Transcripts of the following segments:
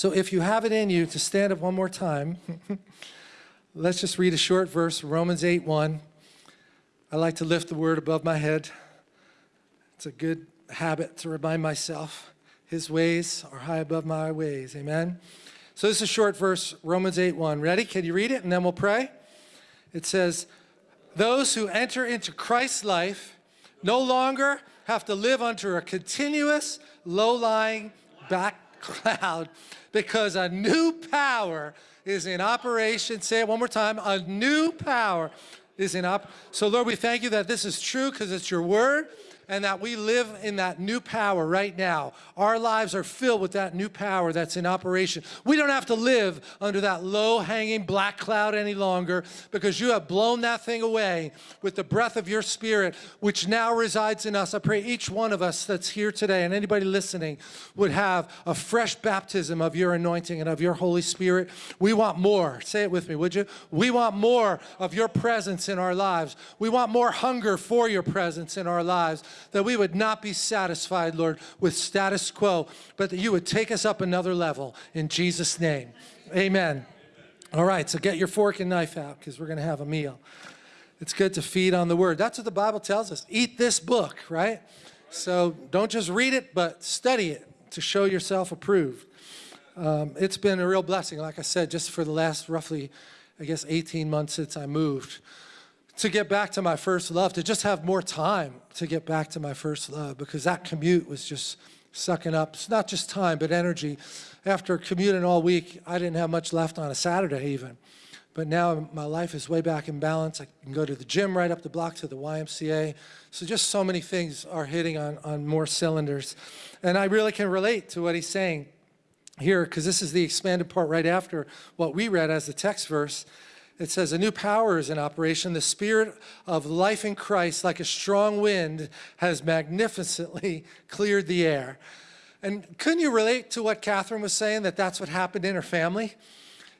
So if you have it in you to stand up one more time, let's just read a short verse, Romans 8, 1. I like to lift the word above my head. It's a good habit to remind myself. His ways are high above my ways. Amen. So this is a short verse, Romans 8, 1. Ready? Can you read it? And then we'll pray. It says, those who enter into Christ's life no longer have to live under a continuous, low-lying back cloud because a new power is in operation. Say it one more time. A new power is in up. So Lord, we thank you that this is true because it's your word and that we live in that new power right now. Our lives are filled with that new power that's in operation. We don't have to live under that low-hanging black cloud any longer because you have blown that thing away with the breath of your spirit, which now resides in us. I pray each one of us that's here today and anybody listening would have a fresh baptism of your anointing and of your Holy Spirit. We want more. Say it with me, would you? We want more of your presence in our lives. We want more hunger for your presence in our lives that we would not be satisfied, Lord, with status quo, but that you would take us up another level in Jesus' name. Amen. All right, so get your fork and knife out because we're going to have a meal. It's good to feed on the word. That's what the Bible tells us. Eat this book, right? So don't just read it, but study it to show yourself approved. Um, it's been a real blessing, like I said, just for the last roughly, I guess, 18 months since I moved to get back to my first love, to just have more time to get back to my first love because that commute was just sucking up, it's not just time, but energy. After commuting all week, I didn't have much left on a Saturday even. But now my life is way back in balance. I can go to the gym right up the block to the YMCA. So just so many things are hitting on, on more cylinders. And I really can relate to what he's saying here because this is the expanded part right after what we read as the text verse. It says, a new power is in operation. The spirit of life in Christ, like a strong wind, has magnificently cleared the air. And couldn't you relate to what Catherine was saying, that that's what happened in her family?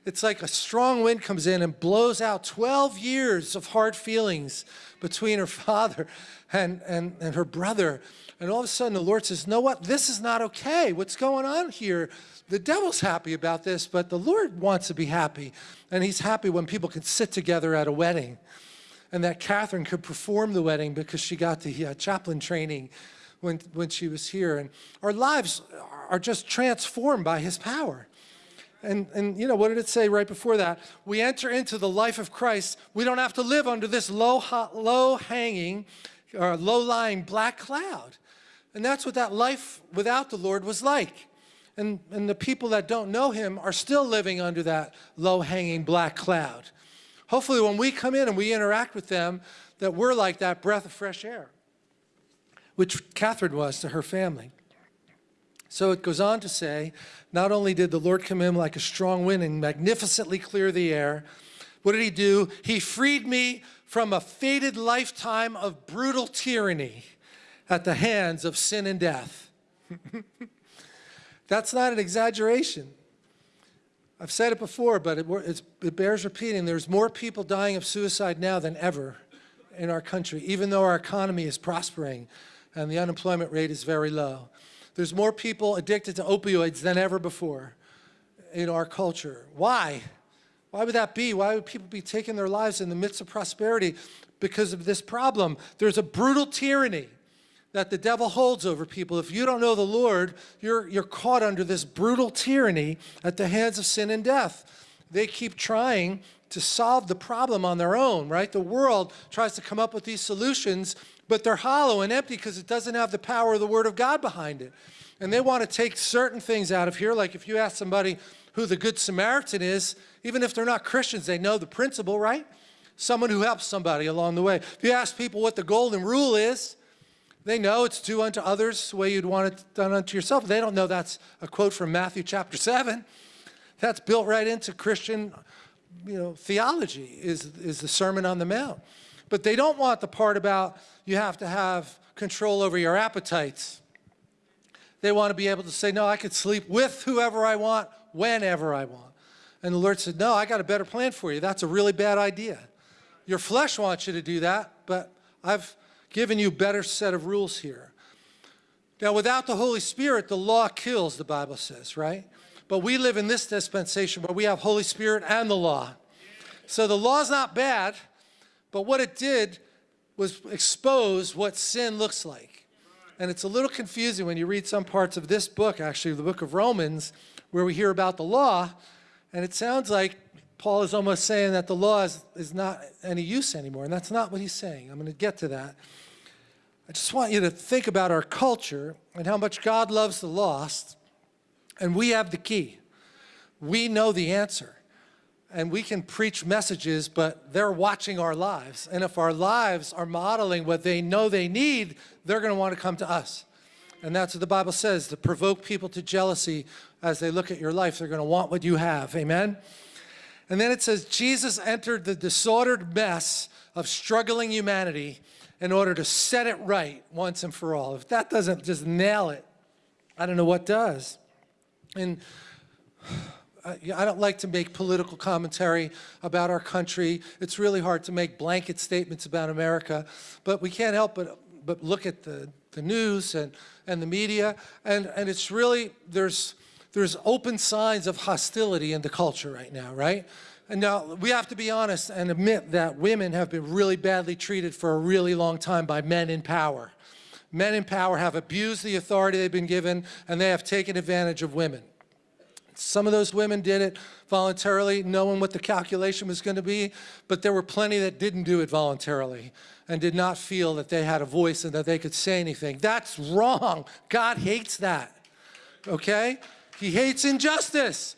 It's like a strong wind comes in and blows out 12 years of hard feelings between her father and, and, and her brother. And all of a sudden the Lord says, know what, this is not okay. What's going on here? The devil's happy about this, but the Lord wants to be happy. And he's happy when people can sit together at a wedding. And that Catherine could perform the wedding because she got the uh, chaplain training when, when she was here. And our lives are just transformed by his power. And, and you know, what did it say right before that? We enter into the life of Christ. We don't have to live under this low, low hanging or low lying black cloud. And that's what that life without the Lord was like. And, and the people that don't know him are still living under that low-hanging black cloud. Hopefully when we come in and we interact with them, that we're like that breath of fresh air, which Catherine was to her family. So it goes on to say, not only did the Lord come in like a strong wind and magnificently clear the air, what did he do? He freed me from a fated lifetime of brutal tyranny at the hands of sin and death. That's not an exaggeration. I've said it before, but it, it, bears repeating. There's more people dying of suicide now than ever in our country, even though our economy is prospering and the unemployment rate is very low. There's more people addicted to opioids than ever before in our culture. Why? Why would that be? Why would people be taking their lives in the midst of prosperity? Because of this problem. There's a brutal tyranny that the devil holds over people. If you don't know the Lord, you're, you're caught under this brutal tyranny at the hands of sin and death. They keep trying to solve the problem on their own, right? The world tries to come up with these solutions, but they're hollow and empty because it doesn't have the power of the Word of God behind it. And they want to take certain things out of here, like if you ask somebody who the Good Samaritan is, even if they're not Christians, they know the principle, right? Someone who helps somebody along the way. If you ask people what the golden rule is, they know it's do unto others the way you'd want it done unto yourself. They don't know that's a quote from Matthew chapter 7. That's built right into Christian you know, theology, is, is the Sermon on the Mount. But they don't want the part about you have to have control over your appetites. They want to be able to say, no, I could sleep with whoever I want, whenever I want. And the Lord said, no, I got a better plan for you. That's a really bad idea. Your flesh wants you to do that, but I've given you better set of rules here. Now, without the Holy Spirit, the law kills, the Bible says, right? But we live in this dispensation where we have Holy Spirit and the law. So the law's not bad, but what it did was expose what sin looks like. And it's a little confusing when you read some parts of this book, actually, the book of Romans, where we hear about the law, and it sounds like Paul is almost saying that the law is, is not any use anymore, and that's not what he's saying. I'm going to get to that. I just want you to think about our culture and how much God loves the lost, and we have the key. We know the answer, and we can preach messages, but they're watching our lives, and if our lives are modeling what they know they need, they're going to want to come to us. And that's what the Bible says, to provoke people to jealousy as they look at your life. They're going to want what you have. Amen? And then it says, Jesus entered the disordered mess of struggling humanity in order to set it right once and for all. If that doesn't just nail it, I don't know what does. And uh, I don't like to make political commentary about our country. It's really hard to make blanket statements about America, but we can't help but, but look at the, the news and, and the media, and, and it's really, there's, there's open signs of hostility in the culture right now, right? And now we have to be honest and admit that women have been really badly treated for a really long time by men in power. Men in power have abused the authority they've been given and they have taken advantage of women. Some of those women did it voluntarily, knowing what the calculation was going to be, but there were plenty that didn't do it voluntarily and did not feel that they had a voice and that they could say anything. That's wrong. God hates that, okay? He hates injustice.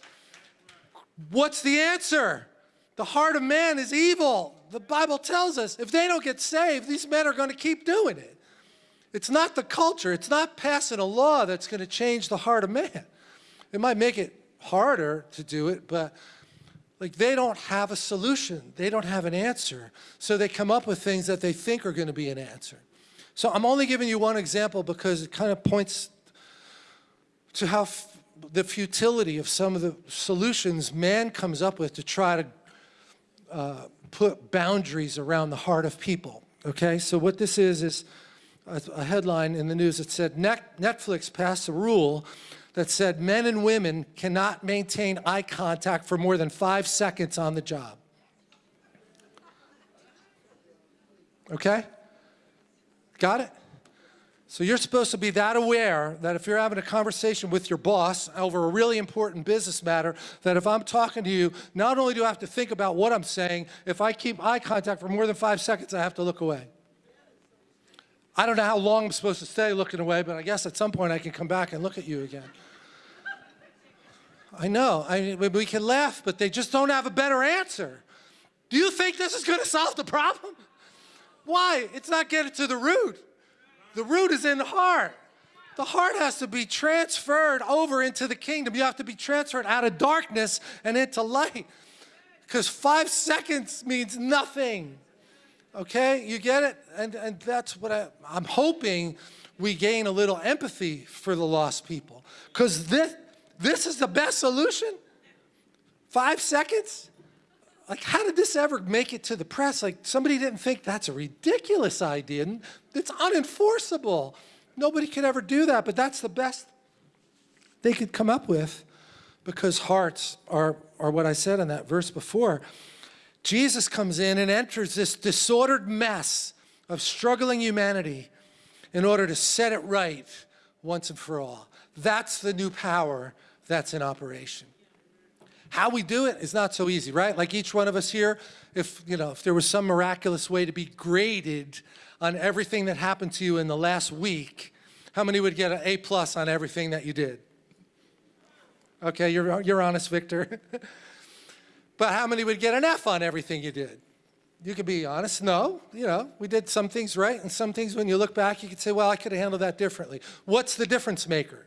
What's the answer? The heart of man is evil. The Bible tells us if they don't get saved, these men are going to keep doing it. It's not the culture. It's not passing a law that's going to change the heart of man. It might make it harder to do it, but like they don't have a solution. They don't have an answer. So they come up with things that they think are going to be an answer. So I'm only giving you one example because it kind of points to how the futility of some of the solutions man comes up with to try to uh, put boundaries around the heart of people. Okay, so what this is is a, headline in the news that said Net Netflix passed a rule that said men and women cannot maintain eye contact for more than five seconds on the job. Okay? Got it? So you're supposed to be that aware that if you're having a conversation with your boss over a really important business matter, that if I'm talking to you, not only do I have to think about what I'm saying, if I keep eye contact for more than five seconds, I have to look away. I don't know how long I'm supposed to stay looking away, but I guess at some point I can come back and look at you again. I know, I, we can laugh, but they just don't have a better answer. Do you think this is going to solve the problem? Why? It's not getting to the root. The root is in the heart. The heart has to be transferred over into the kingdom. You have to be transferred out of darkness and into light. Because five seconds means nothing. Okay, you get it? And, and that's what I, I'm hoping we gain a little empathy for the lost people. Because this, this is the best solution? Five seconds? Like, how did this ever make it to the press? Like, somebody didn't think that's a ridiculous idea. It's unenforceable. Nobody could ever do that, but that's the best they could come up with because hearts are, are what I said in that verse before. Jesus comes in and enters this disordered mess of struggling humanity in order to set it right once and for all. That's the new power that's in operation. How we do it is not so easy, right? Like each one of us here, if, you know, if there was some miraculous way to be graded on everything that happened to you in the last week, how many would get an A plus on everything that you did? Okay, you're, you're honest, Victor. but how many would get an F on everything you did? You could be honest, no, you know, we did some things right and some things when you look back, you could say, well, I could have handled that differently. What's the difference maker?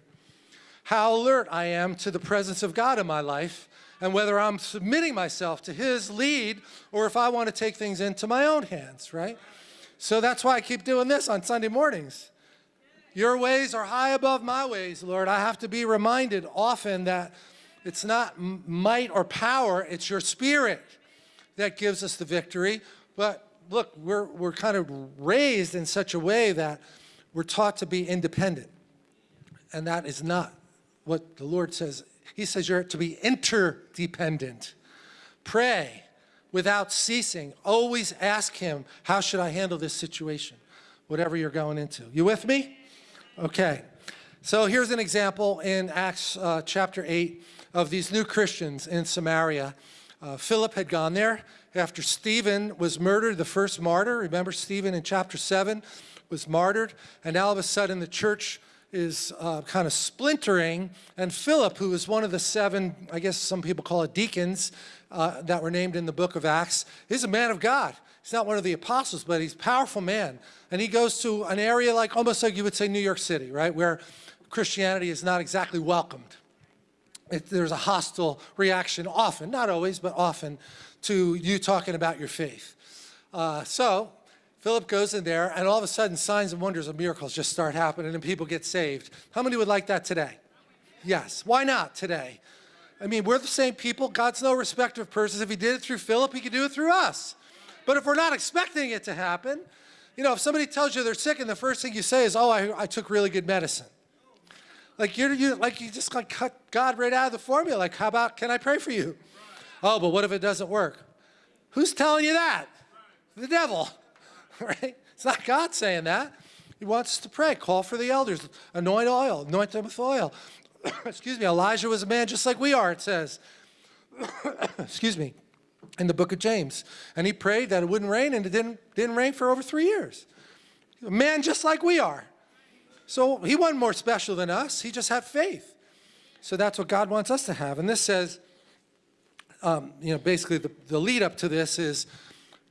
How alert I am to the presence of God in my life and whether I'm submitting myself to his lead or if I want to take things into my own hands, right? So that's why I keep doing this on Sunday mornings. Your ways are high above my ways, Lord. I have to be reminded often that it's not might or power, it's your spirit that gives us the victory. But look, we're, we're kind of raised in such a way that we're taught to be independent. And that is not what the Lord says he says you're to be interdependent. Pray without ceasing. Always ask him, how should I handle this situation? Whatever you're going into. You with me? Okay. So here's an example in Acts uh, chapter 8 of these new Christians in Samaria. Uh, Philip had gone there after Stephen was murdered, the first martyr. Remember Stephen in chapter 7 was martyred. And all of a sudden the church is uh, kind of splintering. And Philip, who is one of the seven, I guess some people call it deacons, uh, that were named in the book of Acts, is a man of God. He's not one of the apostles, but he's a powerful man. And he goes to an area like, almost like you would say New York City, right? Where Christianity is not exactly welcomed. It, there's a hostile reaction often, not always, but often, to you talking about your faith. Uh, so Philip goes in there, and all of a sudden, signs and wonders and miracles just start happening, and people get saved. How many would like that today? Yes. Why not today? I mean, we're the same people. God's no respecter of persons. If he did it through Philip, he could do it through us. But if we're not expecting it to happen, you know, if somebody tells you they're sick and the first thing you say is, oh, I, I took really good medicine. Like you're, you, like you just like cut God right out of the formula. Like, how about, can I pray for you? Oh, but what if it doesn't work? Who's telling you that? The devil, right? It's not God saying that. He wants us to pray. Call for the elders. Anoint oil. Anoint them with oil. Excuse me. Elijah was a man just like we are, it says. Excuse me. In the book of James. And he prayed that it wouldn't rain, and it didn't, didn't rain for over three years. A man just like we are. So he wasn't more special than us. He just had faith. So that's what God wants us to have. And this says, um, you know, basically the, the lead up to this is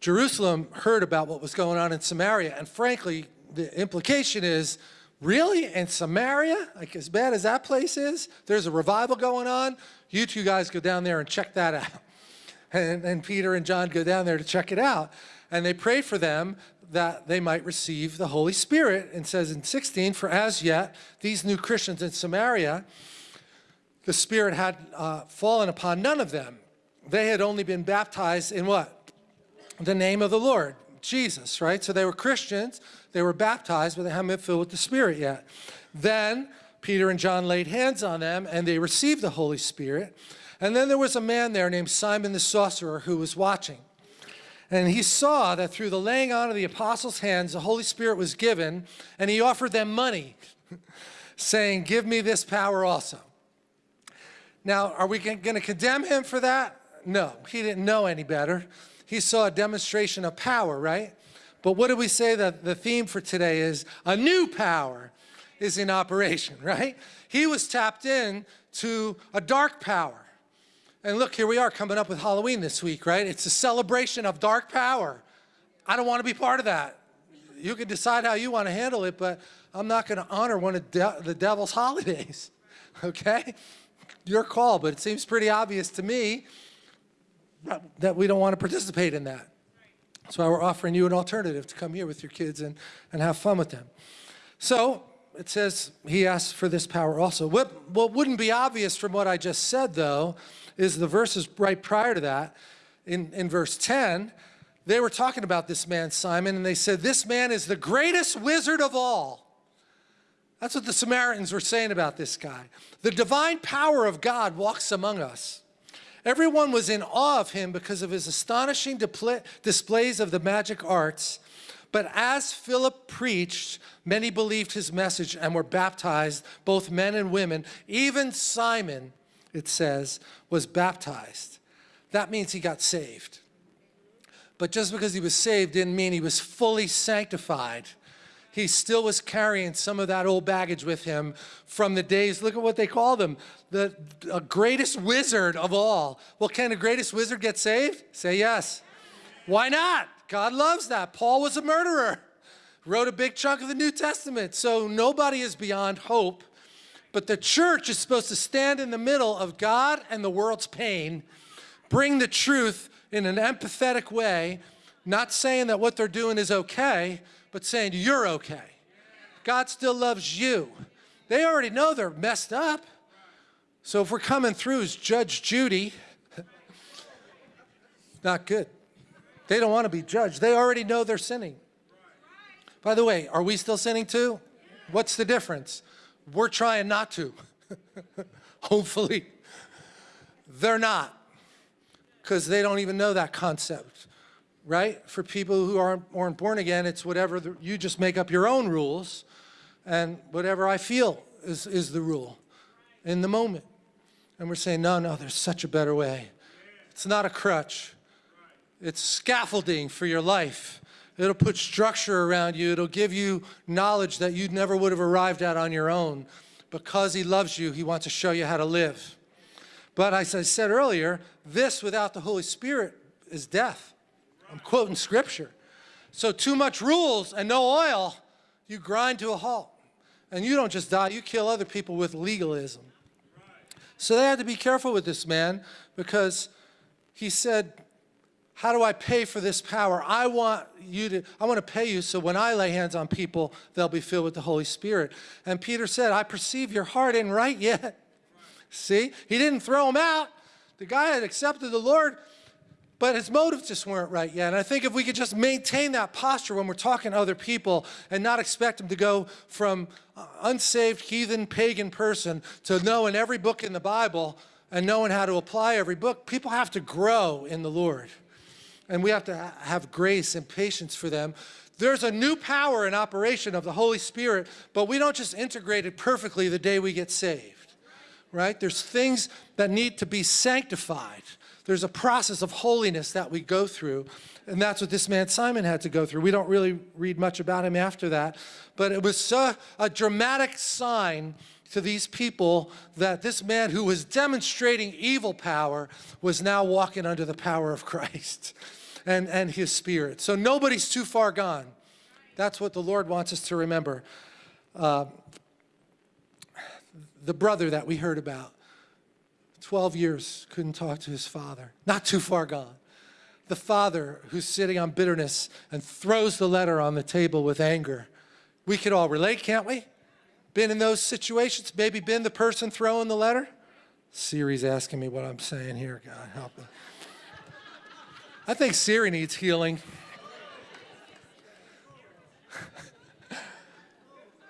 Jerusalem heard about what was going on in Samaria. And frankly, the implication is, really, in Samaria, like as bad as that place is, there's a revival going on. You two guys go down there and check that out. And, and Peter and John go down there to check it out. And they pray for them that they might receive the Holy Spirit. And says in 16, for as yet, these new Christians in Samaria, the Spirit had uh, fallen upon none of them. They had only been baptized in what? The name of the Lord, Jesus, right? So they were Christians, they were baptized, but they hadn't been filled with the Spirit yet. Then Peter and John laid hands on them and they received the Holy Spirit. And then there was a man there named Simon the sorcerer who was watching. And he saw that through the laying on of the apostles' hands, the Holy Spirit was given, and he offered them money, saying, give me this power also. Now, are we going to condemn him for that? No, he didn't know any better. He saw a demonstration of power, right? But what do we say that the theme for today is? A new power is in operation, right? He was tapped in to a dark power. And look, here we are coming up with Halloween this week, right? It's a celebration of dark power. I don't want to be part of that. You can decide how you want to handle it, but I'm not going to honor one of de the devil's holidays, okay? Your call, but it seems pretty obvious to me that we don't want to participate in that. That's why we're offering you an alternative to come here with your kids and, and have fun with them. So it says he asked for this power also. What, what wouldn't be obvious from what I just said, though, is the verses right prior to that, in, in verse 10, they were talking about this man, Simon, and they said, this man is the greatest wizard of all. That's what the Samaritans were saying about this guy. The divine power of God walks among us. Everyone was in awe of him because of his astonishing displays of the magic arts. But as Philip preached, many believed his message and were baptized, both men and women. Even Simon, it says, was baptized. That means he got saved. But just because he was saved didn't mean he was fully sanctified. He still was carrying some of that old baggage with him from the days, look at what they call them, the greatest wizard of all. Well, can the greatest wizard get saved? Say yes. Why not? God loves that. Paul was a murderer, wrote a big chunk of the New Testament. So nobody is beyond hope but the church is supposed to stand in the middle of God and the world's pain, bring the truth in an empathetic way, not saying that what they're doing is okay, but saying you're okay. God still loves you. They already know they're messed up. So if we're coming through as Judge Judy, not good. They don't want to be judged. They already know they're sinning. By the way, are we still sinning too? What's the difference? We're trying not to, hopefully. they're not because they don't even know that concept, right? For people who aren't, aren't born again, it's whatever, the, you just make up your own rules and whatever I feel is, is the rule in the moment. And we're saying, no, no, there's such a better way. It's not a crutch. It's scaffolding for your life. It'll put structure around you. It'll give you knowledge that you never would have arrived at on your own. Because he loves you, he wants to show you how to live. But as I said earlier, this without the Holy Spirit is death. I'm quoting scripture. So too much rules and no oil, you grind to a halt. And you don't just die, you kill other people with legalism. So they had to be careful with this man because he said, how do I pay for this power? I want you to, I want to pay you so when I lay hands on people, they'll be filled with the Holy Spirit. And Peter said, I perceive your heart ain't right yet. See, he didn't throw him out. The guy had accepted the Lord, but his motives just weren't right yet. And I think if we could just maintain that posture when we're talking to other people and not expect them to go from uh, unsaved, heathen, pagan person to knowing every book in the Bible and knowing how to apply every book, people have to grow in the Lord. And we have to have grace and patience for them. There's a new power in operation of the Holy Spirit, but we don't just integrate it perfectly the day we get saved right? There's things that need to be sanctified. There's a process of holiness that we go through. And that's what this man Simon had to go through. We don't really read much about him after that. But it was so, a dramatic sign to these people that this man who was demonstrating evil power was now walking under the power of Christ and, and his spirit. So nobody's too far gone. That's what the Lord wants us to remember. Uh, the brother that we heard about, 12 years, couldn't talk to his father, not too far gone. The father who's sitting on bitterness and throws the letter on the table with anger. We could all relate, can't we? Been in those situations, maybe been the person throwing the letter? Siri's asking me what I'm saying here, God help me. I think Siri needs healing.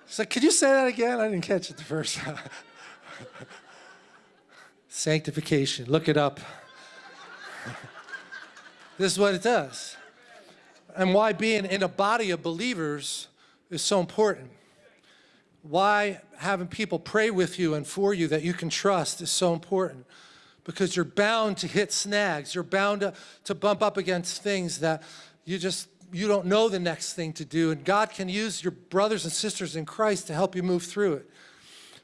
So could you say that again? I didn't catch it the first time. Sanctification, look it up. this is what it does. And why being in a body of believers is so important. Why having people pray with you and for you that you can trust is so important. Because you're bound to hit snags. You're bound to, to bump up against things that you just you don't know the next thing to do, and God can use your brothers and sisters in Christ to help you move through it.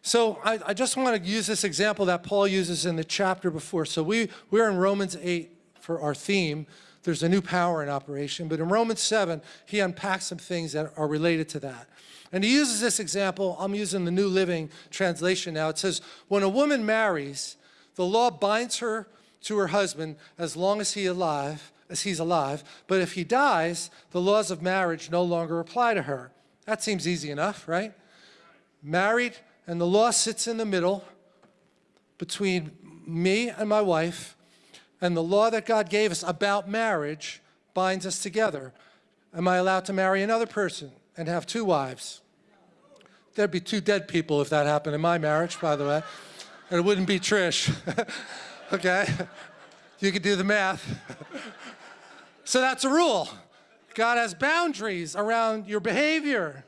So I, I just want to use this example that Paul uses in the chapter before. So we, we're in Romans 8 for our theme. There's a new power in operation. But in Romans 7, he unpacks some things that are related to that. And he uses this example. I'm using the New Living Translation now. It says, when a woman marries, the law binds her to her husband as long as he alive, as he's alive, but if he dies, the laws of marriage no longer apply to her. That seems easy enough, right? Married, and the law sits in the middle between me and my wife, and the law that God gave us about marriage binds us together. Am I allowed to marry another person and have two wives? There'd be two dead people if that happened in my marriage, by the way. And it wouldn't be Trish. okay? You could do the math. So that's a rule. God has boundaries around your behavior.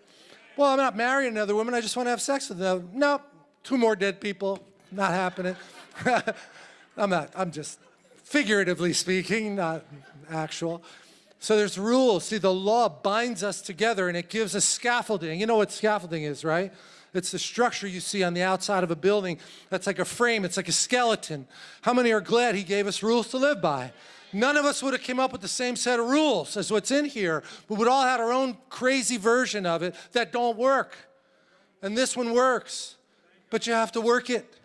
Well, I'm not marrying another woman. I just want to have sex with them. No, two more dead people. Not happening. I'm not, I'm just figuratively speaking, not actual. So there's rules. See, the law binds us together and it gives us scaffolding. You know what scaffolding is, right? It's the structure you see on the outside of a building. That's like a frame. It's like a skeleton. How many are glad he gave us rules to live by? None of us would have came up with the same set of rules as what's in here. but We would all had our own crazy version of it that don't work. And this one works, but you have to work it.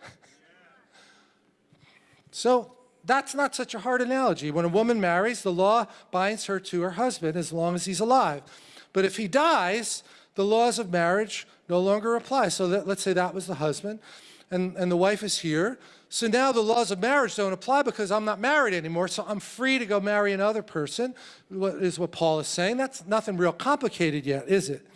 So that's not such a hard analogy. When a woman marries, the law binds her to her husband as long as he's alive. But if he dies, the laws of marriage no longer apply. So let's say that was the husband, and, and the wife is here. So now the laws of marriage don't apply because I'm not married anymore, so I'm free to go marry another person, is what Paul is saying. That's nothing real complicated yet, is it?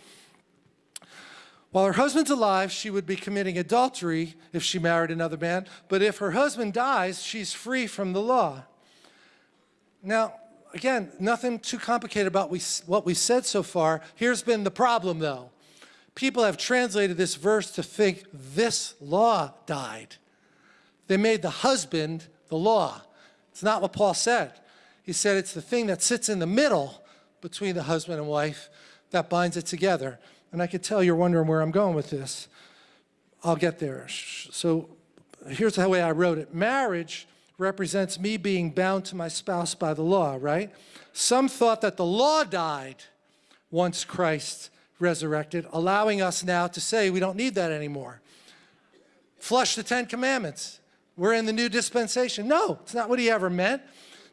While her husband's alive, she would be committing adultery if she married another man, but if her husband dies, she's free from the law. Now, again, nothing too complicated about what we said so far. Here's been the problem, though. People have translated this verse to think this law died. They made the husband the law. It's not what Paul said. He said it's the thing that sits in the middle between the husband and wife that binds it together. And I could tell you're wondering where I'm going with this. I'll get there. So here's the way I wrote it. Marriage represents me being bound to my spouse by the law, right? Some thought that the law died once Christ resurrected, allowing us now to say we don't need that anymore. Flush the Ten Commandments. We're in the new dispensation. No, it's not what he ever meant.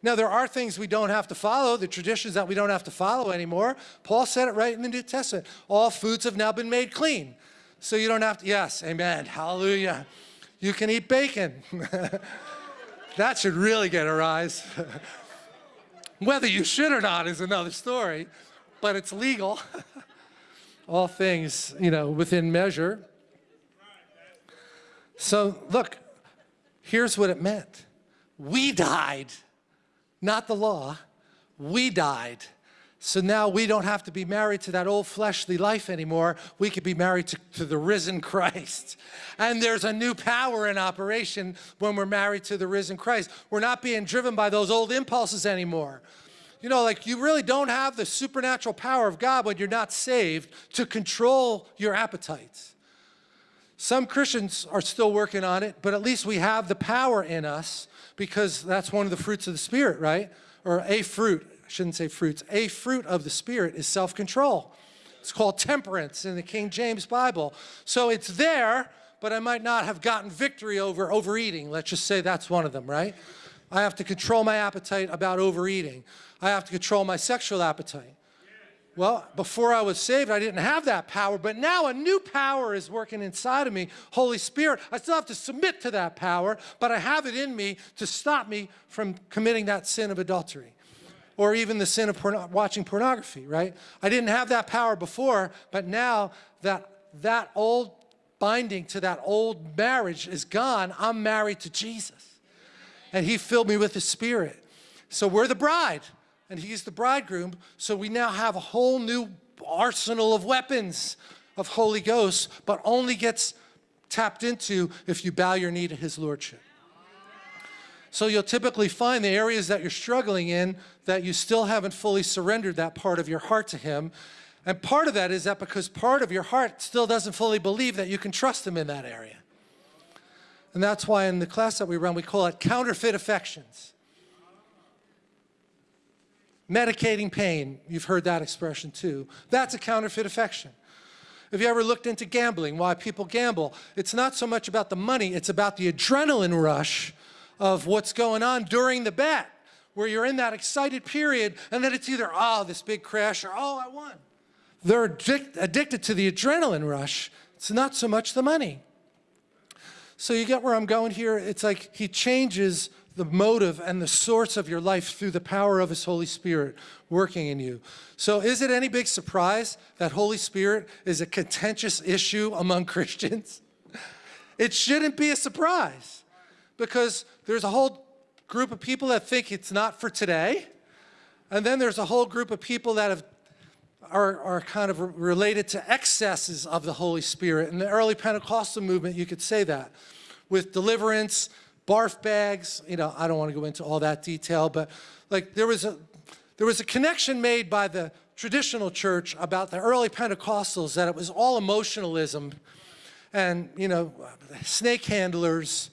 Now, there are things we don't have to follow, the traditions that we don't have to follow anymore. Paul said it right in the New Testament. All foods have now been made clean. So you don't have to, yes, amen, hallelujah. You can eat bacon. that should really get a rise. Whether you should or not is another story, but it's legal. All things, you know, within measure. So look, here's what it meant. We died not the law. We died. So now we don't have to be married to that old fleshly life anymore. We could be married to, to, the risen Christ. And there's a new power in operation when we're married to the risen Christ. We're not being driven by those old impulses anymore. You know, like you really don't have the supernatural power of God when you're not saved to control your appetites. Some Christians are still working on it, but at least we have the power in us because that's one of the fruits of the Spirit, right? Or a fruit, I shouldn't say fruits, a fruit of the Spirit is self-control. It's called temperance in the King James Bible. So it's there, but I might not have gotten victory over overeating. Let's just say that's one of them, right? I have to control my appetite about overeating. I have to control my sexual appetite. Well, before I was saved, I didn't have that power, but now a new power is working inside of me, Holy Spirit. I still have to submit to that power, but I have it in me to stop me from committing that sin of adultery or even the sin of porno watching pornography, right? I didn't have that power before, but now that that old binding to that old marriage is gone, I'm married to Jesus. And he filled me with his spirit. So we're the bride and he's the bridegroom. So we now have a whole new arsenal of weapons of Holy Ghost, but only gets tapped into if you bow your knee to his lordship. So you'll typically find the areas that you're struggling in that you still haven't fully surrendered that part of your heart to him. And part of that is that because part of your heart still doesn't fully believe that you can trust him in that area. And that's why in the class that we run, we call it counterfeit affections. Medicating pain, you've heard that expression too. That's a counterfeit affection. Have you ever looked into gambling, why people gamble? It's not so much about the money, it's about the adrenaline rush of what's going on during the bet, where you're in that excited period, and then it's either, oh, this big crash, or oh, I won. They're addic addicted to the adrenaline rush. It's not so much the money. So you get where I'm going here? It's like he changes the motive and the source of your life through the power of his Holy Spirit working in you. So is it any big surprise that Holy Spirit is a contentious issue among Christians? It shouldn't be a surprise because there's a whole group of people that think it's not for today. And then there's a whole group of people that have are, are kind of related to excesses of the Holy Spirit. In the early Pentecostal movement, you could say that. With deliverance, barf bags, you know, I don't want to go into all that detail, but like there was a, there was a connection made by the traditional church about the early Pentecostals that it was all emotionalism and, you know, snake handlers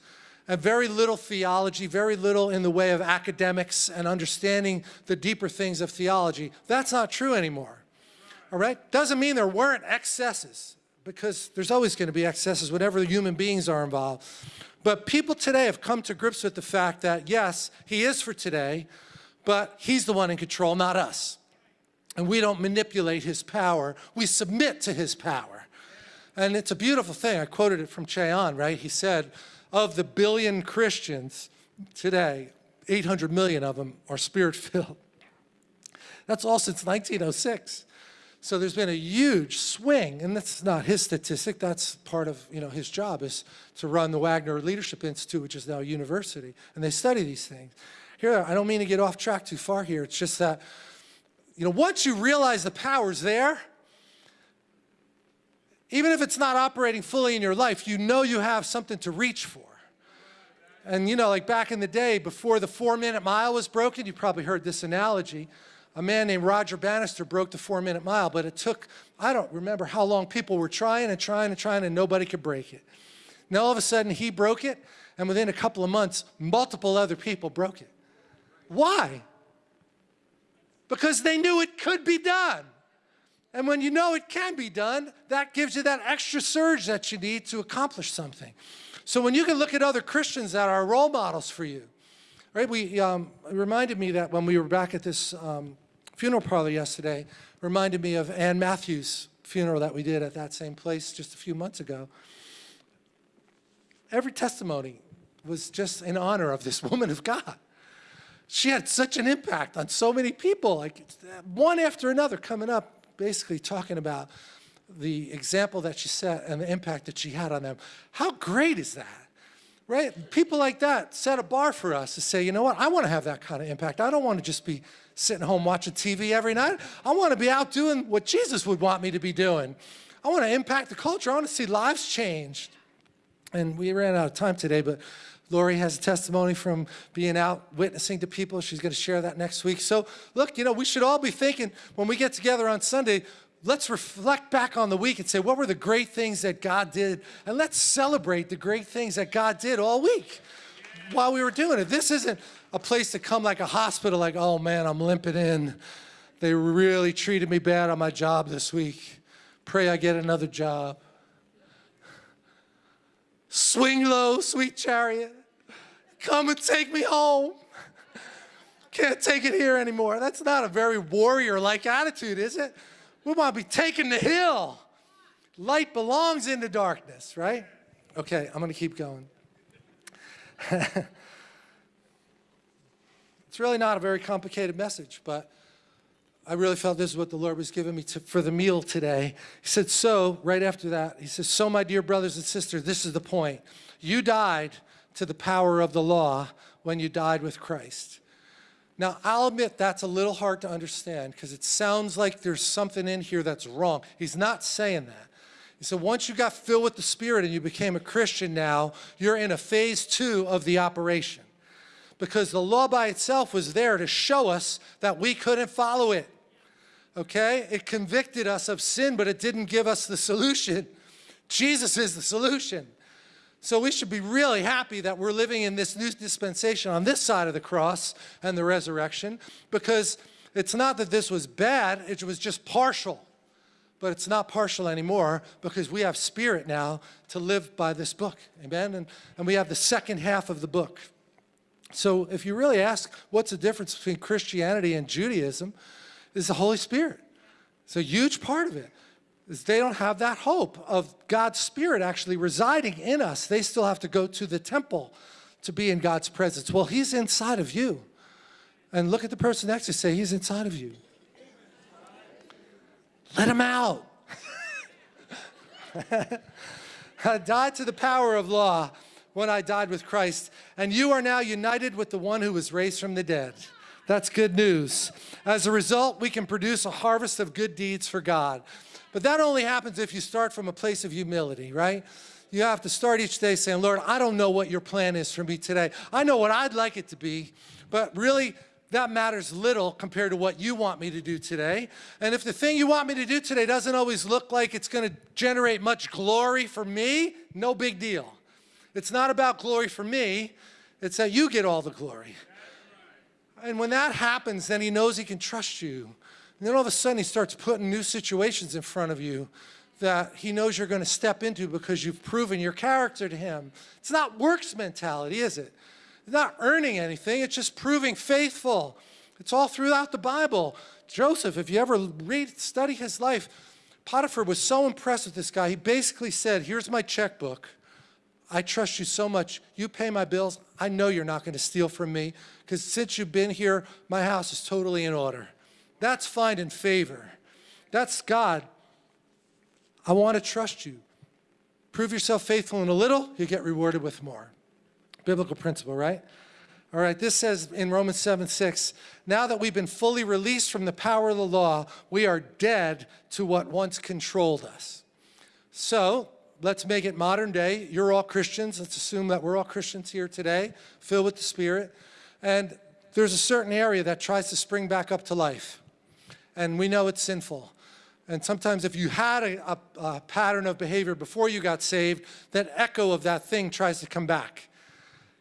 and very little theology, very little in the way of academics and understanding the deeper things of theology. That's not true anymore, all right? Doesn't mean there weren't excesses because there's always going to be excesses whenever human beings are involved. But people today have come to grips with the fact that, yes, he is for today, but he's the one in control, not us. And we don't manipulate his power. We submit to his power. And it's a beautiful thing. I quoted it from Ché Ahn, right? He said, of the billion Christians today, 800 million of them are spirit-filled. That's all since 1906. So there's been a huge swing, and that's not his statistic, that's part of you know, his job is to run the Wagner Leadership Institute, which is now a university, and they study these things. Here, I don't mean to get off track too far here, it's just that, you know, once you realize the power's there, even if it's not operating fully in your life, you know you have something to reach for. And you know, like back in the day, before the four minute mile was broken, you probably heard this analogy, a man named Roger Bannister broke the four minute mile, but it took, I don't remember how long people were trying and trying and trying and nobody could break it. Now all of a sudden he broke it and within a couple of months, multiple other people broke it. Why? Because they knew it could be done. And when you know it can be done, that gives you that extra surge that you need to accomplish something. So when you can look at other Christians that are role models for you, right? We, um, it reminded me that when we were back at this um, funeral parlor yesterday reminded me of Ann Matthews' funeral that we did at that same place just a few months ago. Every testimony was just in honor of this woman of God. She had such an impact on so many people, like one after another coming up, basically talking about the example that she set and the impact that she had on them. How great is that? Right? People like that set a bar for us to say, you know what, I want to have that kind of impact. I don't want to just be sitting home watching TV every night. I want to be out doing what Jesus would want me to be doing. I want to impact the culture. I want to see lives changed. And we ran out of time today, but Lori has a testimony from being out witnessing to people. She's going to share that next week. So look, you know, we should all be thinking when we get together on Sunday, let's reflect back on the week and say, what were the great things that God did? And let's celebrate the great things that God did all week while we were doing it. This isn't a place to come like a hospital, like, oh man, I'm limping in. They really treated me bad on my job this week. Pray I get another job. Swing low, sweet chariot. Come and take me home. Can't take it here anymore. That's not a very warrior-like attitude, is it? We to be taking the hill. Light belongs in the darkness, right? Okay, I'm going to keep going. it's really not a very complicated message, but I really felt this is what the Lord was giving me to, for the meal today. He said, so, right after that, he says, so my dear brothers and sisters, this is the point. You died to the power of the law when you died with Christ. Now, I'll admit that's a little hard to understand because it sounds like there's something in here that's wrong. He's not saying that. He said, once you got filled with the Spirit and you became a Christian now, you're in a phase two of the operation. Because the law by itself was there to show us that we couldn't follow it. Okay? It convicted us of sin, but it didn't give us the solution. Jesus is the solution. So we should be really happy that we're living in this new dispensation on this side of the cross and the resurrection because it's not that this was bad, it was just partial. But it's not partial anymore because we have spirit now to live by this book, amen? And, and we have the second half of the book. So if you really ask what's the difference between Christianity and Judaism, is the Holy Spirit. It's a huge part of it is they don't have that hope of God's Spirit actually residing in us. They still have to go to the temple to be in God's presence. Well, He's inside of you. And look at the person next to you say, He's inside of you. Let Him out. I died to the power of law when I died with Christ, and you are now united with the one who was raised from the dead. That's good news. As a result, we can produce a harvest of good deeds for God. But that only happens if you start from a place of humility, right? You have to start each day saying, Lord, I don't know what your plan is for me today. I know what I'd like it to be, but really that matters little compared to what you want me to do today. And if the thing you want me to do today doesn't always look like it's going to generate much glory for me, no big deal. It's not about glory for me, it's that you get all the glory. And when that happens, then he knows he can trust you. And then all of a sudden he starts putting new situations in front of you that he knows you're going to step into because you've proven your character to him. It's not works mentality, is it? It's not earning anything, it's just proving faithful. It's all throughout the Bible. Joseph, if you ever read, study his life, Potiphar was so impressed with this guy, he basically said, here's my checkbook. I trust you so much. You pay my bills. I know you're not going to steal from me because since you've been here, my house is totally in order. That's finding favor. That's God. I want to trust you. Prove yourself faithful in a little, you get rewarded with more. Biblical principle, right? All right, this says in Romans 7, 6, now that we've been fully released from the power of the law, we are dead to what once controlled us. So let's make it modern day. You're all Christians. Let's assume that we're all Christians here today, filled with the Spirit. And there's a certain area that tries to spring back up to life. And we know it's sinful. And sometimes if you had a, a, a pattern of behavior before you got saved, that echo of that thing tries to come back.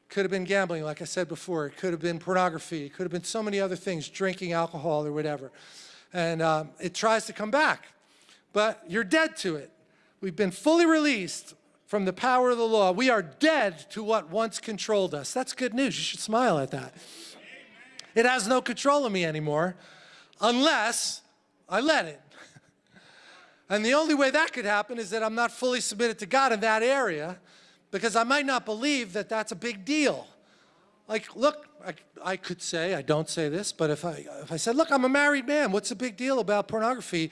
Could have been gambling, like I said before. It could have been pornography. It could have been so many other things, drinking alcohol or whatever. And um, it tries to come back. But you're dead to it. We've been fully released from the power of the law. We are dead to what once controlled us. That's good news. You should smile at that. It has no control of me anymore unless I let it. And the only way that could happen is that I'm not fully submitted to God in that area because I might not believe that that's a big deal. Like, look, I, I, could say, I don't say this, but if I, if I said, look, I'm a married man, what's the big deal about pornography?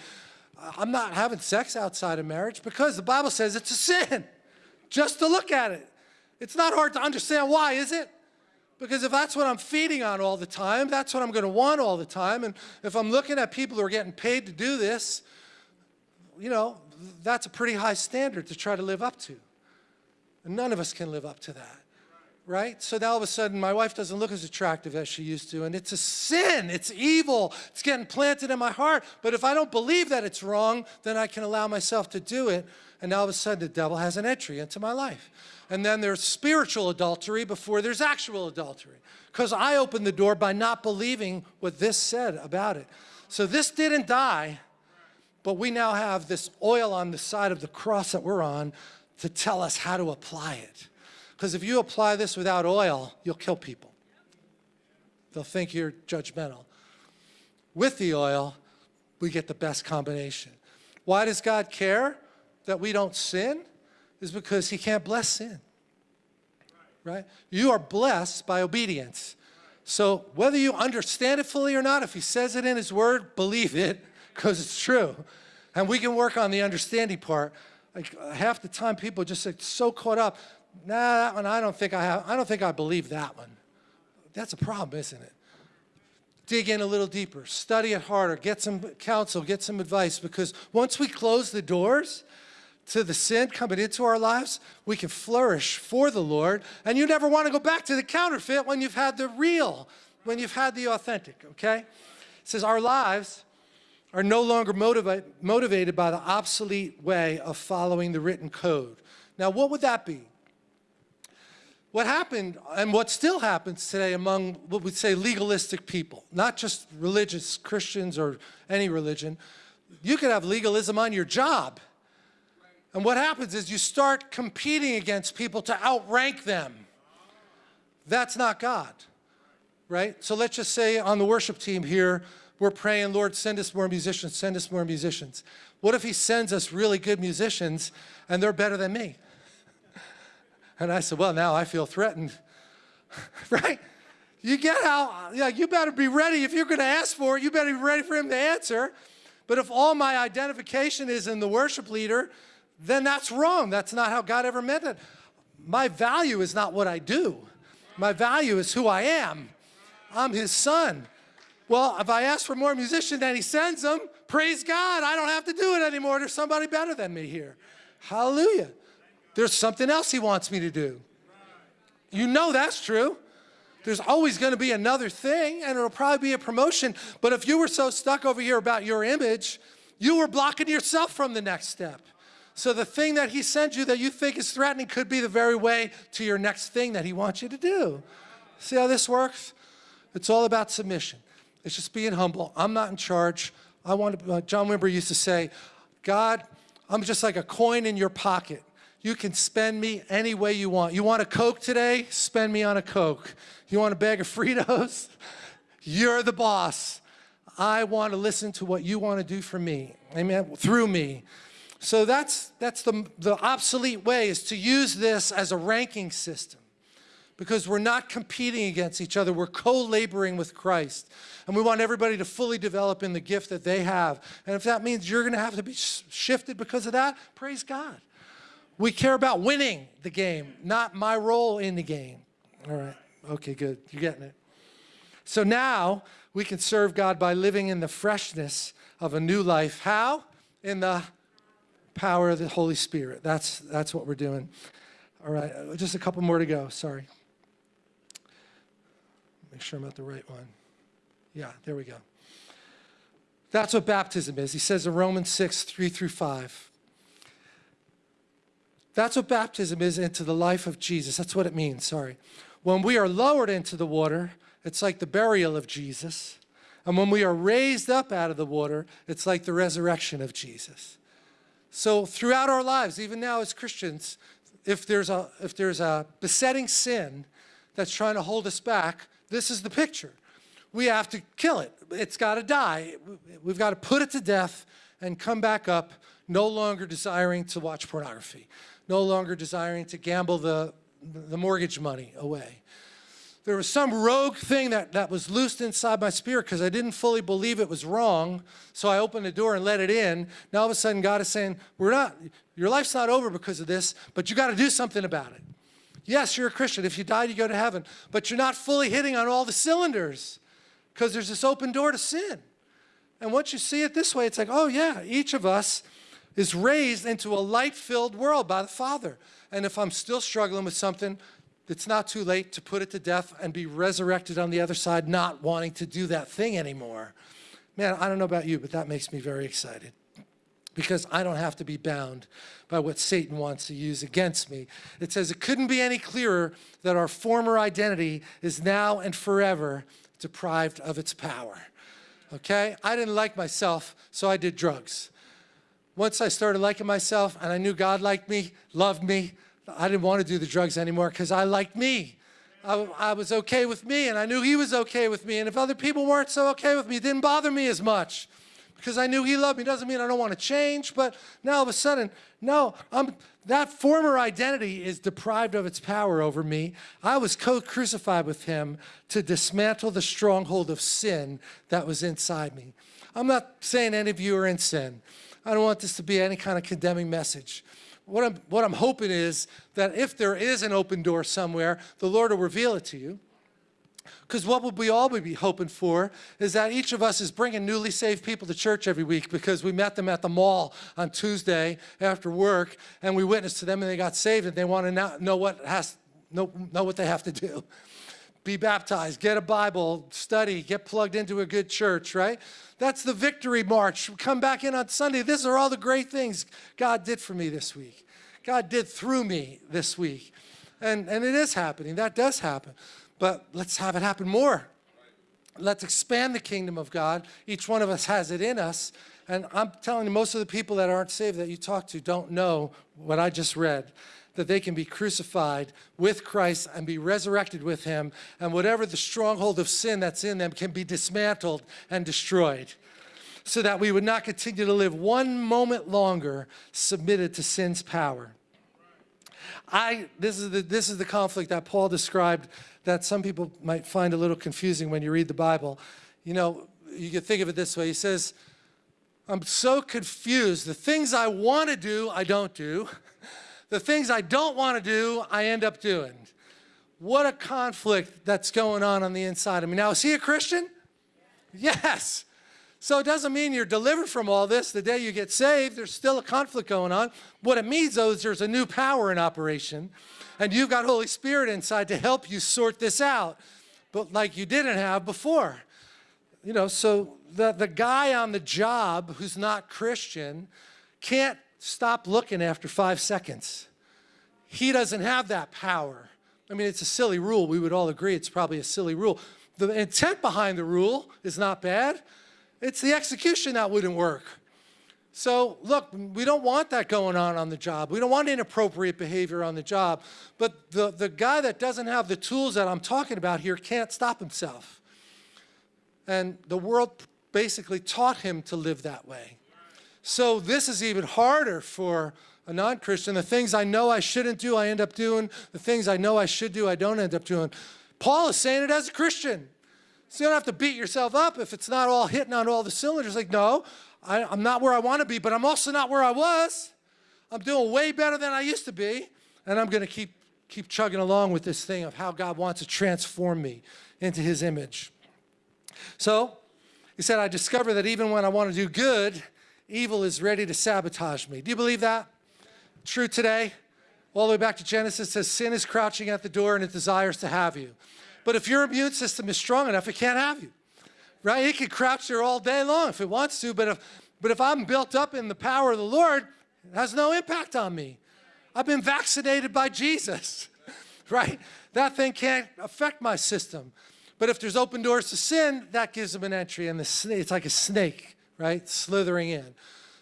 I'm not having sex outside of marriage because the Bible says it's a sin, just to look at it. It's not hard to understand why, is it? Because if that's what I'm feeding on all the time, that's what I'm going to want all the time. And if I'm looking at people who are getting paid to do this, you know, that's a pretty high standard to try to live up to. And none of us can live up to that, right? So now all of a sudden my wife doesn't look as attractive as she used to, and it's a sin, it's evil, it's getting planted in my heart. But if I don't believe that it's wrong, then I can allow myself to do it, and now all of a sudden the devil has an entry into my life. And then there's spiritual adultery before there's actual adultery, because I opened the door by not believing what this said about it. So this didn't die, but we now have this oil on the side of the cross that we're on to tell us how to apply it. Because if you apply this without oil, you'll kill people. They'll think you're judgmental. With the oil, we get the best combination. Why does God care that we don't sin? Is because he can't bless sin. Right? You are blessed by obedience. So whether you understand it fully or not, if he says it in his word, believe it, because it's true. And we can work on the understanding part, like half the time people just get so caught up, nah, that one I don't think I have, I don't think I believe that one. That's a problem, isn't it? Dig in a little deeper, study it harder, get some counsel, get some advice, because once we close the doors to the sin coming into our lives, we can flourish for the Lord, and you never want to go back to the counterfeit when you've had the real, when you've had the authentic, okay? It says our lives are no longer motivate, motivated by the obsolete way of following the written code. Now, what would that be? What happened, and what still happens today among what we'd say legalistic people, not just religious Christians or any religion, you could have legalism on your job. And what happens is you start competing against people to outrank them. That's not God, right? So let's just say on the worship team here, we're praying, Lord, send us more musicians, send us more musicians. What if he sends us really good musicians and they're better than me? And I said, well, now I feel threatened, right? You get how, yeah, you better be ready. If you're gonna ask for it, you better be ready for him to answer. But if all my identification is in the worship leader, then that's wrong. That's not how God ever meant it. My value is not what I do. My value is who I am. I'm his son. Well, if I ask for more musicians and he sends them, praise God, I don't have to do it anymore. There's somebody better than me here. Hallelujah. There's something else he wants me to do. You know that's true. There's always going to be another thing, and it'll probably be a promotion. But if you were so stuck over here about your image, you were blocking yourself from the next step. So the thing that he sent you that you think is threatening could be the very way to your next thing that he wants you to do. See how this works? It's all about submission. It's just being humble. I'm not in charge. I want to, uh, John Wimber used to say, God, I'm just like a coin in your pocket. You can spend me any way you want. You want a Coke today? Spend me on a Coke. You want a bag of Fritos? You're the boss. I want to listen to what you want to do for me, amen, through me. So that's, that's the, the obsolete way is to use this as a ranking system. because we're not competing against each other. We're co-laboring with Christ. And we want everybody to fully develop in the gift that they have. And if that means you're going to have to be shifted because of that, praise God. We care about winning the game, not my role in the game. All right. Okay, good. You're getting it. So now we can serve God by living in the freshness of a new life. How? In the power of the Holy Spirit. That's, that's what we're doing. All right, just a couple more to go. Sorry. Make sure I'm at the right one. Yeah, there we go. That's what baptism is. He says in Romans 6, 3 through 5. That's what baptism is into the life of Jesus. That's what it means, sorry. When we are lowered into the water, it's like the burial of Jesus. And when we are raised up out of the water, it's like the resurrection of Jesus. So throughout our lives, even now as Christians, if there's a, if there's a besetting sin that's trying to hold us back, this is the picture. We have to kill it. It's got to die. We've got to put it to death and come back up, no longer desiring to watch pornography, no longer desiring to gamble the, the mortgage money away. There was some rogue thing that, that was loosed inside my spirit because I didn't fully believe it was wrong. So I opened the door and let it in. Now all of a sudden God is saying, we're not, your life's not over because of this, but you got to do something about it. Yes, you're a Christian. If you die, you go to heaven. But you're not fully hitting on all the cylinders because there's this open door to sin. And once you see it this way, it's like, oh yeah, each of us is raised into a light-filled world by the Father. And if I'm still struggling with something, it's not too late to put it to death and be resurrected on the other side, not wanting to do that thing anymore. Man, I don't know about you, but that makes me very excited because I don't have to be bound by what Satan wants to use against me. It says it couldn't be any clearer that our former identity is now and forever deprived of its power. Okay? I didn't like myself, so I did drugs. Once I started liking myself and I knew God liked me, loved me, I didn't want to do the drugs anymore because I liked me. I, I, was okay with me and I knew he was okay with me. And if other people weren't so okay with me, it didn't bother me as much because I knew he loved me. Doesn't mean I don't want to change, but now all of a sudden, no, I'm, that former identity is deprived of its power over me. I was co-crucified with him to dismantle the stronghold of sin that was inside me. I'm not saying any of you are in sin. I don't want this to be any kind of condemning message. What I'm, what I'm hoping is that if there is an open door somewhere, the Lord will reveal it to you. Because what would we all be hoping for is that each of us is bringing newly saved people to church every week because we met them at the mall on Tuesday after work and we witnessed to them and they got saved and they want to know what has know, know what they have to do. Be baptized, get a Bible, study, get plugged into a good church, right? That's the victory march. Come back in on Sunday. These are all the great things God did for me this week. God did through me this week. And, and it is happening. That does happen but let's have it happen more. Let's expand the kingdom of God. Each one of us has it in us. And I'm telling you, most of the people that aren't saved that you talk to don't know what I just read, that they can be crucified with Christ and be resurrected with him, and whatever the stronghold of sin that's in them can be dismantled and destroyed, so that we would not continue to live one moment longer submitted to sin's power. I, this, is the, this is the conflict that Paul described that some people might find a little confusing when you read the Bible. You know, you can think of it this way. He says, I'm so confused. The things I want to do, I don't do. The things I don't want to do, I end up doing. What a conflict that's going on on the inside of me. Now, is he a Christian? Yes. So it doesn't mean you're delivered from all this the day you get saved. There's still a conflict going on. What it means, though, is there's a new power in operation and you've got Holy Spirit inside to help you sort this out, but like you didn't have before. You know, so the, the guy on the job who's not Christian can't stop looking after five seconds. He doesn't have that power. I mean, it's a silly rule. We would all agree it's probably a silly rule. The intent behind the rule is not bad. It's the execution that wouldn't work. So look, we don't want that going on on the job. We don't want inappropriate behavior on the job. But the, the guy that doesn't have the tools that I'm talking about here can't stop himself. And the world basically taught him to live that way. So this is even harder for a non-Christian. The things I know I shouldn't do, I end up doing. The things I know I should do, I don't end up doing. Paul is saying it as a Christian. So you don't have to beat yourself up if it's not all hitting on all the cylinders. Like, no, I, I'm not where I want to be, but I'm also not where I was. I'm doing way better than I used to be, and I'm going to keep, keep chugging along with this thing of how God wants to transform me into his image. So he said, I discover that even when I want to do good, evil is ready to sabotage me. Do you believe that? True today? All the way back to Genesis says sin is crouching at the door and it desires to have you. But if your immune system is strong enough, it can't have you. Right? It can crouch there all day long if it wants to, but if, but if I'm built up in the power of the Lord, it has no impact on me. I've been vaccinated by Jesus, right? That thing can't affect my system. But if there's open doors to sin, that gives them an entry, and the, it's like a snake, right, slithering in.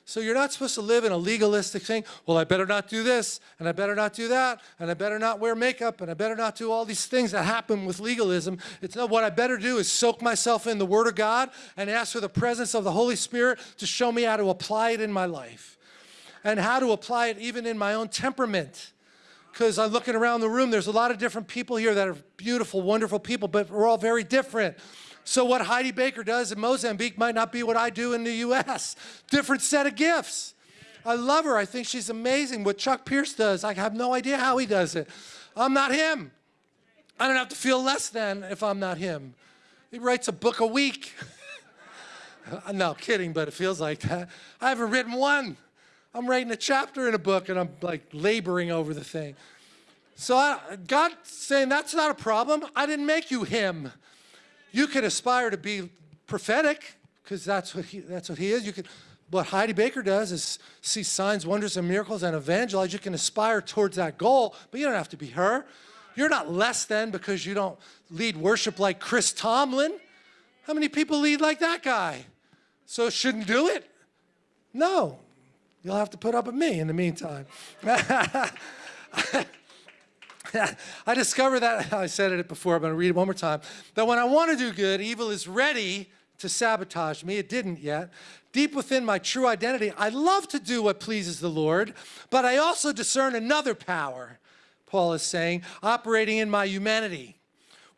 So you're not supposed to live in a legalistic thing. Well, I better not do this, and I better not do that, and I better not wear makeup, and I better not do all these things that happen with legalism. It's not what I better do is soak myself in the Word of God and ask for the presence of the Holy Spirit to show me how to apply it in my life and how to apply it even in my own temperament because I'm looking around the room, there's a lot of different people here that are beautiful, wonderful people, but we're all very different. So what Heidi Baker does in Mozambique might not be what I do in the U.S. Different set of gifts. I love her. I think she's amazing. What Chuck Pierce does, I have no idea how he does it. I'm not him. I don't have to feel less than if I'm not him. He writes a book a week. no, kidding, but it feels like that. I haven't written one. I'm writing a chapter in a book and I'm like laboring over the thing. So I, God saying that's not a problem. I didn't make you him. You can aspire to be prophetic because that's what he that's what he is. You can what Heidi Baker does is see signs, wonders, and miracles and evangelize. You can aspire towards that goal, but you don't have to be her. You're not less than because you don't lead worship like Chris Tomlin. How many people lead like that guy? So shouldn't do it? No, You'll have to put up with me in the meantime. I discovered that, I said it before, I'm to read it one more time, that when I want to do good, evil is ready to sabotage me. It didn't yet. Deep within my true identity, I love to do what pleases the Lord, but I also discern another power, Paul is saying, operating in my humanity,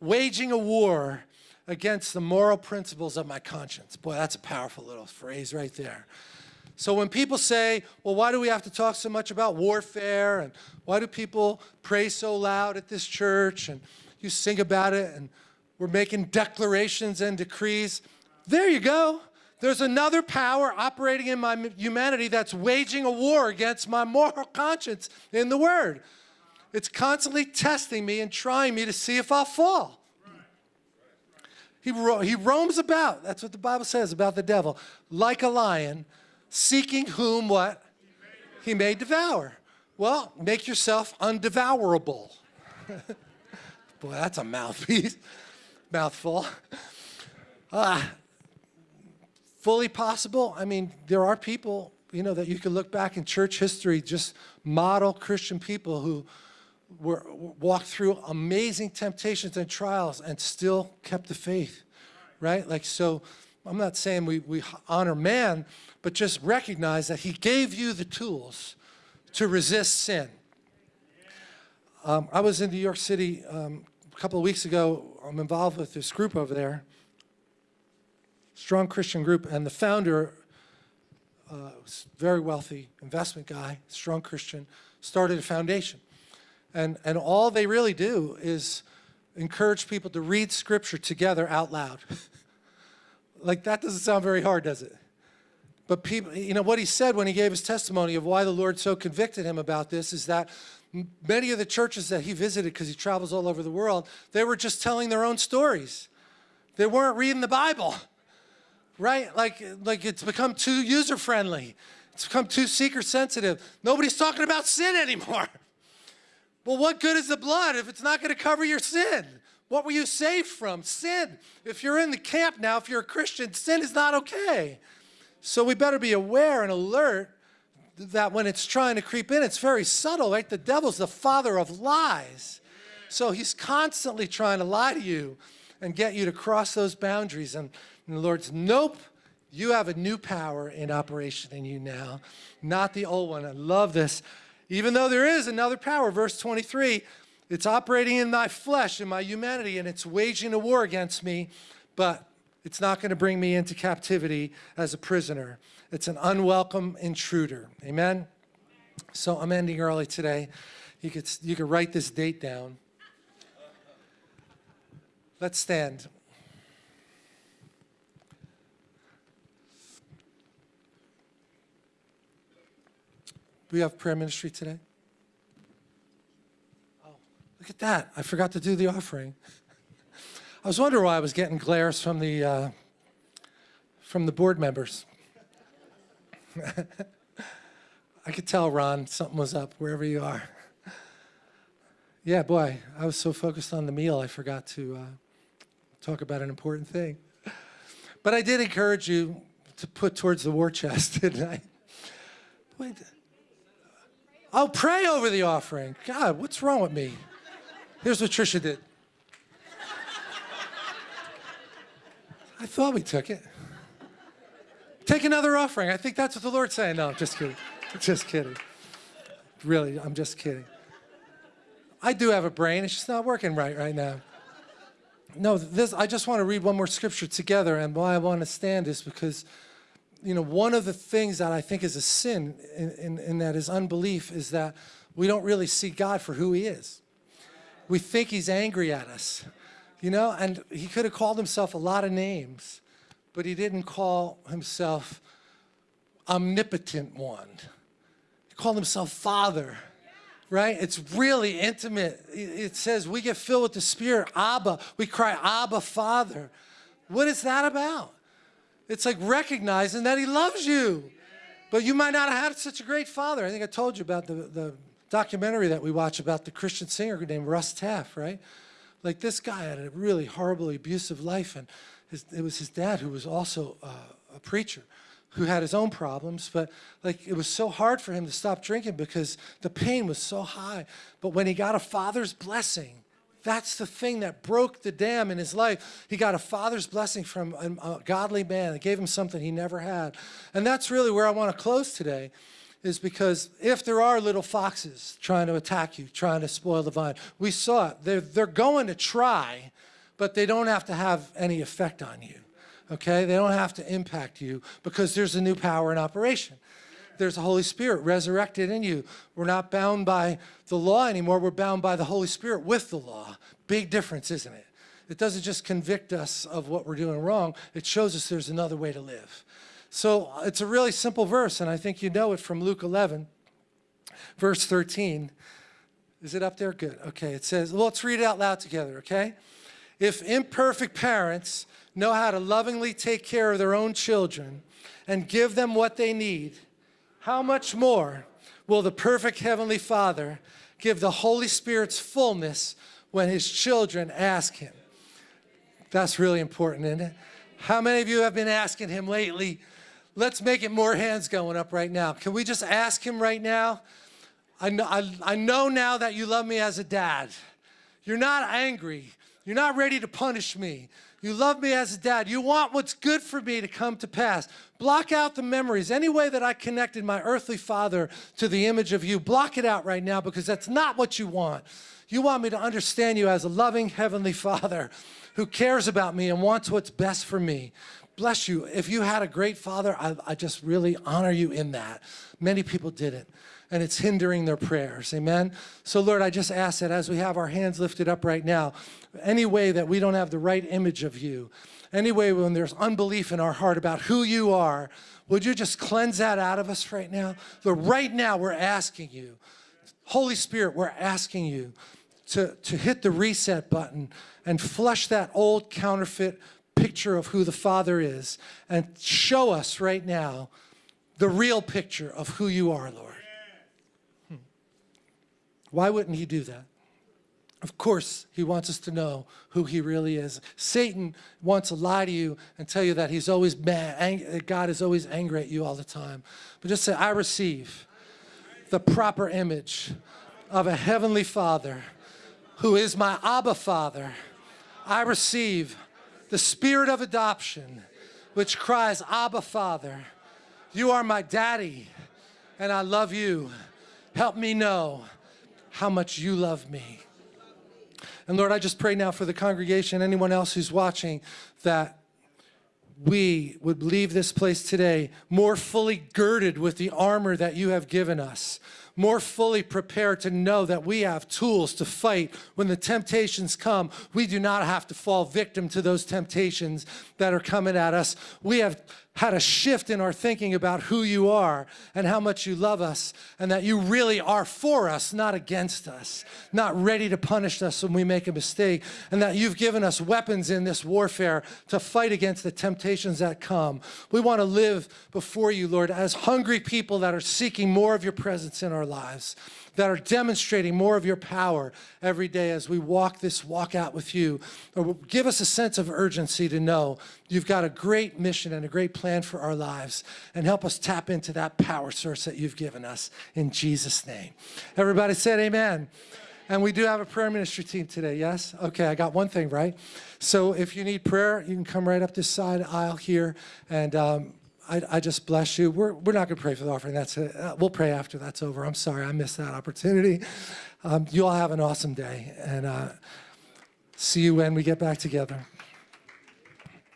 waging a war against the moral principles of my conscience. Boy, that's a powerful little phrase right there. So when people say, well, why do we have to talk so much about warfare? And why do people pray so loud at this church? And you sing about it and we're making declarations and decrees. There you go. There's another power operating in my humanity that's waging a war against my moral conscience in the Word. It's constantly testing me and trying me to see if I'll fall. He, ro he roams about, that's what the Bible says about the devil, like a lion, seeking whom what? He may devour. Well, make yourself undevourable. Boy, that's a mouthpiece, mouthful. Uh, fully possible. I mean, there are people, you know, that you can look back in church history, just model Christian people who were walked through amazing temptations and trials and still kept the faith, right? Like, so I'm not saying we, we honor man, but just recognize that he gave you the tools to resist sin. Um, I was in New York City um, a couple of weeks ago. I'm involved with this group over there, strong Christian group, and the founder, uh, very wealthy investment guy, strong Christian, started a foundation. And, and all they really do is encourage people to read scripture together out loud. like that doesn't sound very hard, does it? But people, you know, what he said when he gave his testimony of why the Lord so convicted him about this is that many of the churches that he visited, because he travels all over the world, they were just telling their own stories. They weren't reading the Bible, right? Like, like it's become too user-friendly. It's become too seeker-sensitive. Nobody's talking about sin anymore. Well, what good is the blood if it's not going to cover your sin? What were you saved from? Sin. If you're in the camp now, if you're a Christian, sin is not okay. So we better be aware and alert that when it's trying to creep in, it's very subtle, right? The devil's the father of lies. So he's constantly trying to lie to you and get you to cross those boundaries. And, and the Lord's, nope, You have a new power in operation in you now, not the old one. I love this. Even though there is another power, verse 23, it's operating in my flesh, in my humanity, and it's waging a war against me, but it's not going to bring me into captivity as a prisoner. It's an unwelcome intruder. Amen? So I'm ending early today. You could, you could write this date down. Let's stand. We have prayer ministry today? Look at that. I forgot to do the offering. I was wondering why I was getting glares from the, uh, from the board members. I could tell, Ron, something was up wherever you are. Yeah, boy, I was so focused on the meal, I forgot to uh, talk about an important thing. But I did encourage you to put towards the war chest, didn't I? Wait. Oh, pray over the offering. God, what's wrong with me? Here's what Trisha did. I thought we took it. Take another offering. I think that's what the Lord's saying. No, just kidding. Just kidding. Really, I'm just kidding. I do have a brain. It's just not working right right now. No, this, I just want to read one more scripture together. And why I want to stand is because, you know, one of the things that I think is a sin in, that is unbelief is that we don't really see God for who he is. We think he's angry at us, you know, and he could have called himself a lot of names, but he didn't call himself omnipotent one. He called himself Father right? It's really intimate. It says we get filled with the Spirit, Abba. We cry, Abba, Father. What is that about? It's like recognizing that He loves you. But you might not have had such a great father. I think I told you about the, the documentary that we watch about the Christian singer named Russ Taff, right? Like this guy had a really horribly abusive life, and his, it was his dad who was also uh, a preacher who had his own problems, but like it was so hard for him to stop drinking because the pain was so high. But when he got a father's blessing, that's the thing that broke the dam in his life. He got a father's blessing from a, a godly man that gave him something he never had. And that's really where I want to close today is because if there are little foxes trying to attack you, trying to spoil the vine, we saw it. They're, they're going to try, but they don't have to have any effect on you okay? They don't have to impact you because there's a new power in operation. There's the Holy Spirit resurrected in you. We're not bound by the law anymore. We're bound by the Holy Spirit with the law. Big difference, isn't it? It doesn't just convict us of what we're doing wrong. It shows us there's another way to live. So uh, it's a really simple verse, and I think you know it from Luke 11, verse 13. Is it up there? Good. Okay. It says, well, let's read it out loud together, okay? If imperfect parents know how to lovingly take care of their own children and give them what they need, how much more will the perfect Heavenly Father give the Holy Spirit's fullness when His children ask Him? That's really important, isn't it? How many of you have been asking Him lately? Let's make it more hands going up right now. Can we just ask Him right now? I know, I, I know now that you love me as a dad. You're not angry. You're not ready to punish me. You love me as a dad. You want what's good for me to come to pass. Block out the memories. Any way that I connected my earthly father to the image of you, block it out right now because that's not what you want. You want me to understand you as a loving heavenly father who cares about me and wants what's best for me. Bless you. If you had a great father, I, I just really honor you in that. Many people didn't and it's hindering their prayers. Amen? So, Lord, I just ask that as we have our hands lifted up right now, any way that we don't have the right image of you, any way when there's unbelief in our heart about who you are, would you just cleanse that out of us right now? Lord, right now we're asking you, Holy Spirit, we're asking you to, to hit the reset button and flush that old counterfeit picture of who the Father is and show us right now the real picture of who you are, Lord. Hmm. Why wouldn't he do that? Of course, he wants us to know who he really is. Satan wants to lie to you and tell you that he's always mad, God is always angry at you all the time. But just say, I receive the proper image of a heavenly father who is my Abba father. I receive the spirit of adoption which cries, Abba, Father. You are my daddy, and I love you. Help me know how much you love me. And Lord, I just pray now for the congregation, anyone else who's watching, that we would leave this place today more fully girded with the armor that you have given us, more fully prepared to know that we have tools to fight when the temptations come. We do not have to fall victim to those temptations that are coming at us. We have had a shift in our thinking about who you are and how much you love us and that you really are for us, not against us, not ready to punish us when we make a mistake, and that you've given us weapons in this warfare to fight against the temptations that come. We want to live before you, Lord, as hungry people that are seeking more of your presence in our lives that are demonstrating more of your power every day as we walk this walk out with you. Or give us a sense of urgency to know you've got a great mission and a great plan for our lives and help us tap into that power source that you've given us in Jesus' name. Everybody said amen. And we do have a prayer ministry team today, yes? Okay, I got one thing right. So if you need prayer, you can come right up this side aisle here and um, I, I, just bless you. We're, we're not going to pray for the offering. That's it. Uh, we'll pray after that's over. I'm sorry I missed that opportunity. Um, you all have an awesome day, and uh, see you when we get back together.